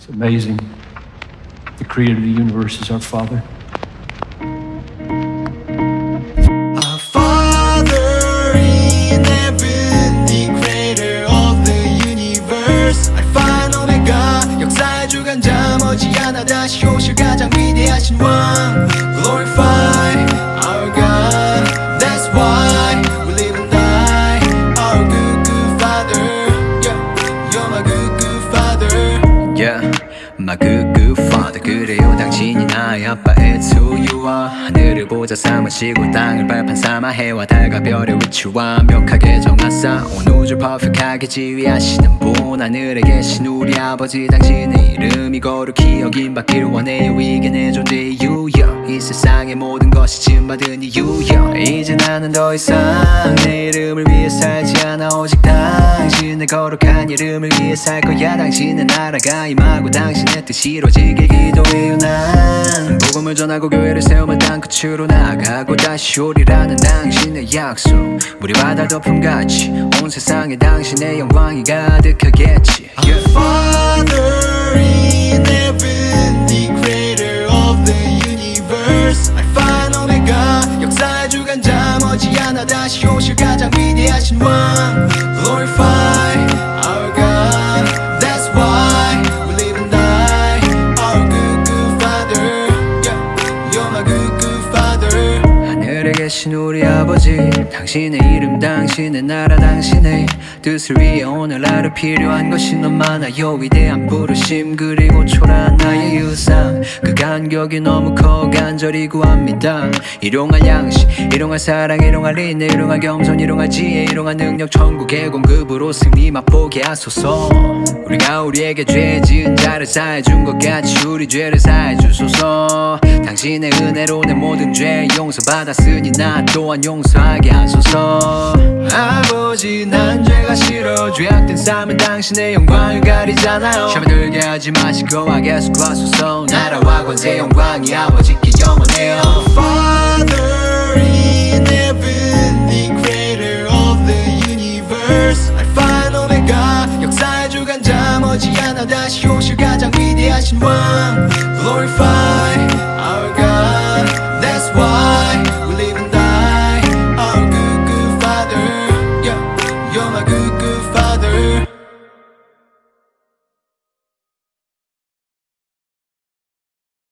It's amazing. The creator of the universe is our Father. Our Father in heaven, the creator of the universe. Alpha and Omega, 역사의 주관자 머지않아 다시 오실 가장 위 Father 그래요. 당신이 나의 아빠 It's who you are 하늘을 보자 삼으시고 땅을 발판 삼아 해와 달과 별의 위치 완벽하게 정하사 온 우주 퍼펙하게 지휘하시는 분 하늘에 계신 우리 아버지 당신의 이름이 거룩히 여김받기를 원해요 이게 내 존재의 이유여. 이 세상의 모든 것이 지음받은 이유여. 이제 나는 더 이상 내 이름을 위해 살지 않아. 오직 당신의 거룩한 이름을 위해 살 거야. 당신의 나라가 임하고 당신의 뜻이 이루어지길 기도해요. 난 복음을 전하고 교회를 세우며 땅 끝으로 나아가고 다시 오리라는 당신의 약속. 우리 바다 덮음같이 온 세상에 당신의 영광이 가득하겠지 머지않아 다시 오실 가장 위대하신 왕. Glorify 계신 우리 아버지 당신의 이름 당신의 나라 당신의 뜻을 위해 오늘 하루 필요한 것이 너무 많아요. 위대한 부르심 그리고 초라한 나의 유상 그 간격이 너무 커 간절히 구합니다. 일용할 양식 일용할 사랑 일용할 인내 일용할 겸손 일용할 지혜 일용할 능력 천국의 공급으로 승리 맛보게 하소서. 우리가 우리에게 죄 지은 자를 사해준 것 같이 우리 죄를 사해 주소서. 당신의 은혜로 내 모든 죄 용서받았으니 나 또한 용서하게 하소서. 아버지 난 죄가 싫어. 죄악된 삶은 당신의 영광을 가리잖아요. 샤이 들게 하지 마시고 guess 구하소서. 나라와 권세 영광이 아버지께 영원해요. Father in heaven, the creator of the universe. Alpha and Omega, 역사의 주관자 머지않아 다시 오실 가장 위대하신 왕.